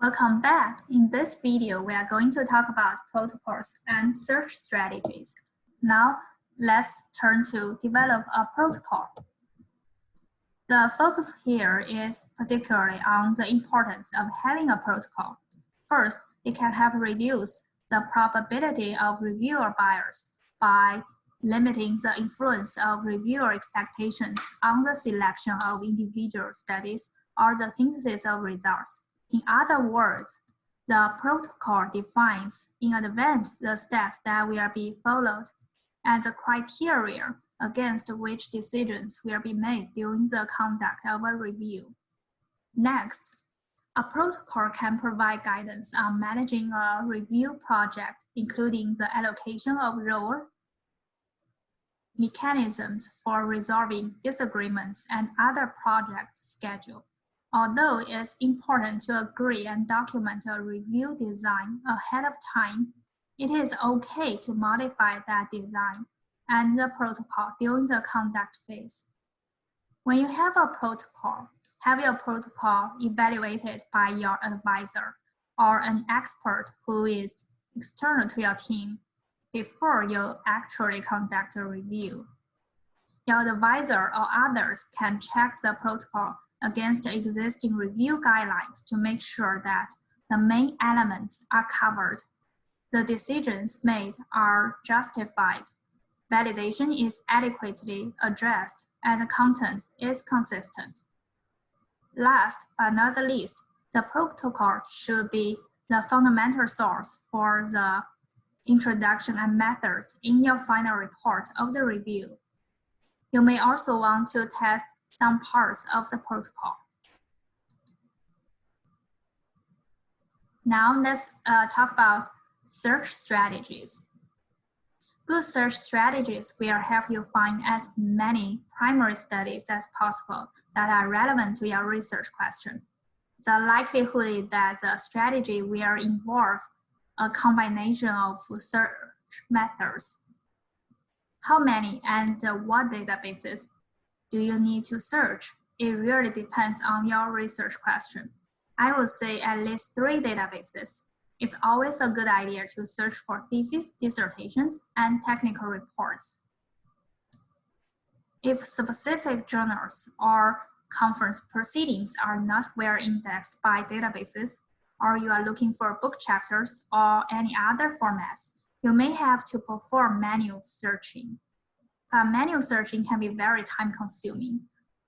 Welcome back. In this video, we are going to talk about protocols and search strategies. Now, let's turn to develop a protocol. The focus here is particularly on the importance of having a protocol. First, it can help reduce the probability of reviewer bias by limiting the influence of reviewer expectations on the selection of individual studies or the synthesis of results. In other words, the protocol defines in advance the steps that will be followed and the criteria against which decisions will be made during the conduct of a review. Next, a protocol can provide guidance on managing a review project, including the allocation of role, mechanisms for resolving disagreements, and other project schedule. Although it's important to agree and document a review design ahead of time, it is okay to modify that design and the protocol during the conduct phase. When you have a protocol, have your protocol evaluated by your advisor or an expert who is external to your team before you actually conduct a review. Your advisor or others can check the protocol against existing review guidelines to make sure that the main elements are covered, the decisions made are justified, validation is adequately addressed, and the content is consistent. Last but not the least, the protocol should be the fundamental source for the introduction and methods in your final report of the review. You may also want to test some parts of the protocol. Now let's uh, talk about search strategies. Good search strategies will help you find as many primary studies as possible that are relevant to your research question. The likelihood is that the strategy will involve a combination of search methods. How many and what databases do you need to search? It really depends on your research question. I would say at least three databases. It's always a good idea to search for thesis, dissertations, and technical reports. If specific journals or conference proceedings are not well indexed by databases, or you are looking for book chapters or any other formats, you may have to perform manual searching. But manual searching can be very time consuming,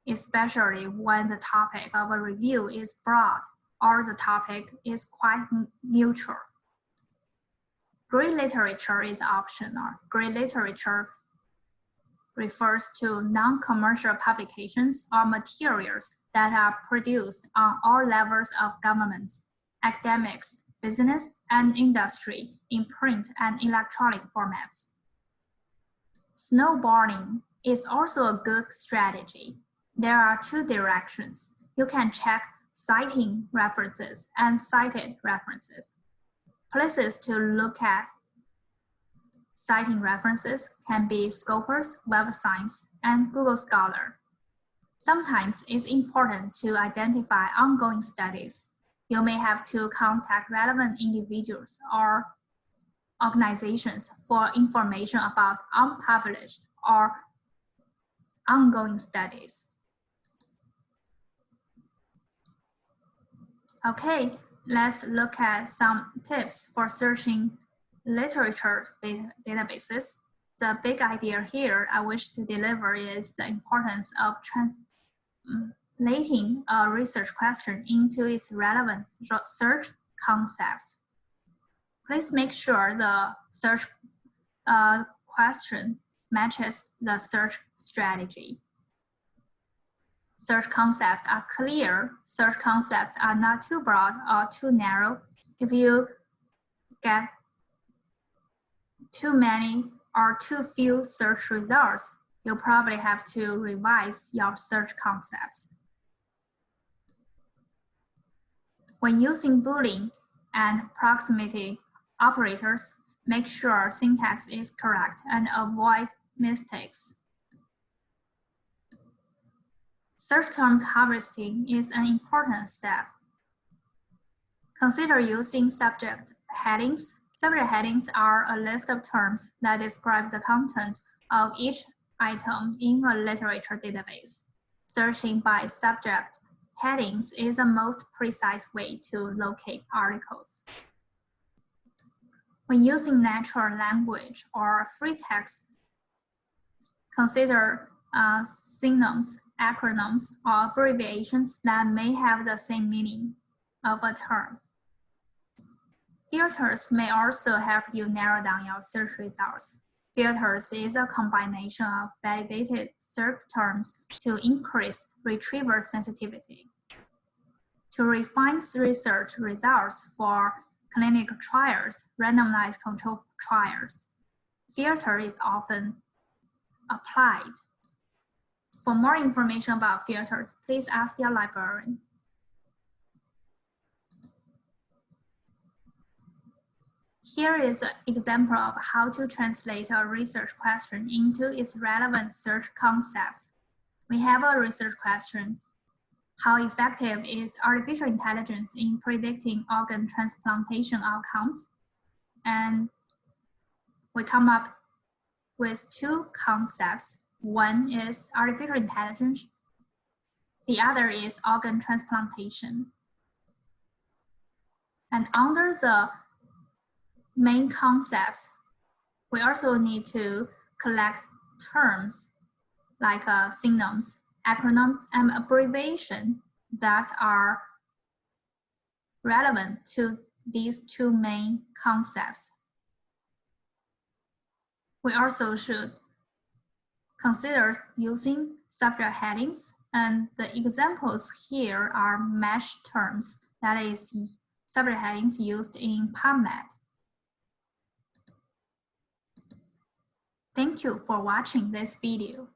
especially when the topic of a review is broad or the topic is quite neutral. Gray literature is optional. Gray literature refers to non-commercial publications or materials that are produced on all levels of government, academics, business, and industry in print and electronic formats. Snowballing is also a good strategy. There are two directions. You can check citing references and cited references. Places to look at citing references can be Scopus, Web Science, and Google Scholar. Sometimes it's important to identify ongoing studies. You may have to contact relevant individuals or organizations for information about unpublished or ongoing studies. Okay, let's look at some tips for searching literature databases. The big idea here I wish to deliver is the importance of translating a research question into its relevant search concepts. Please make sure the search uh, question matches the search strategy. Search concepts are clear. Search concepts are not too broad or too narrow. If you get too many or too few search results, you'll probably have to revise your search concepts. When using Boolean and proximity operators, make sure syntax is correct and avoid mistakes. Search term harvesting is an important step. Consider using subject headings. Subject headings are a list of terms that describe the content of each item in a literature database. Searching by subject headings is the most precise way to locate articles. When using natural language or free text, consider uh, synonyms, acronyms, or abbreviations that may have the same meaning of a term. Filters may also help you narrow down your search results. Filters is a combination of validated search terms to increase retrieval sensitivity. To refine research results for clinical trials, randomized control trials, filter is often applied. For more information about filters, please ask your librarian. Here is an example of how to translate a research question into its relevant search concepts. We have a research question. How effective is artificial intelligence in predicting organ transplantation outcomes? And we come up with two concepts. One is artificial intelligence. The other is organ transplantation. And under the main concepts, we also need to collect terms like uh, synonyms, acronyms, and abbreviation that are relevant to these two main concepts. We also should consider using subject headings and the examples here are MeSH terms, that is subject headings used in PubMed. Thank you for watching this video.